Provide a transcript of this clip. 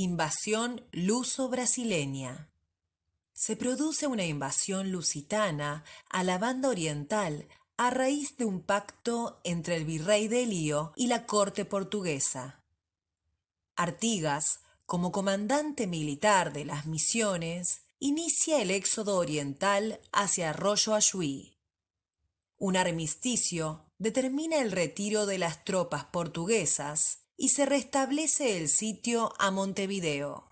Invasión luso-brasileña. Se produce una invasión lusitana a la banda oriental a raíz de un pacto entre el virrey de Elío y la corte portuguesa. Artigas, como comandante militar de las misiones, inicia el éxodo oriental hacia Arroyo Ayuí. Un armisticio determina el retiro de las tropas portuguesas y se restablece el sitio a Montevideo.